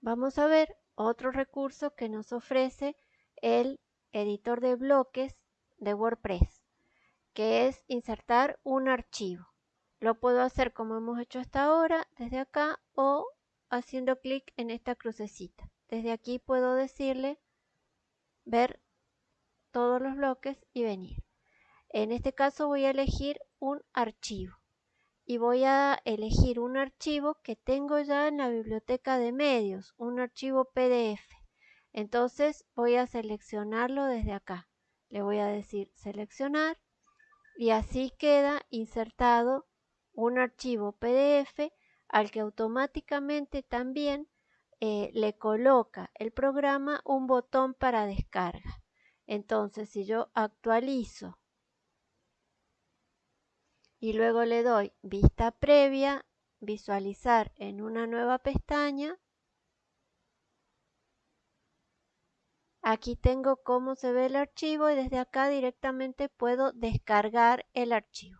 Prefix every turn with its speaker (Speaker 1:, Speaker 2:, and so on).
Speaker 1: vamos a ver otro recurso que nos ofrece el editor de bloques de WordPress, que es insertar un archivo. Lo puedo hacer como hemos hecho hasta ahora, desde acá o haciendo clic en esta crucecita. Desde aquí puedo decirle ver todos los bloques y venir. En este caso voy a elegir un archivo y voy a elegir un archivo que tengo ya en la biblioteca de medios, un archivo PDF. Entonces voy a seleccionarlo desde acá. Le voy a decir seleccionar y así queda insertado un archivo PDF al que automáticamente también eh, le coloca el programa un botón para descarga. Entonces si yo actualizo y luego le doy vista previa, visualizar en una nueva pestaña. Aquí tengo cómo se ve el archivo y desde acá directamente puedo descargar el archivo.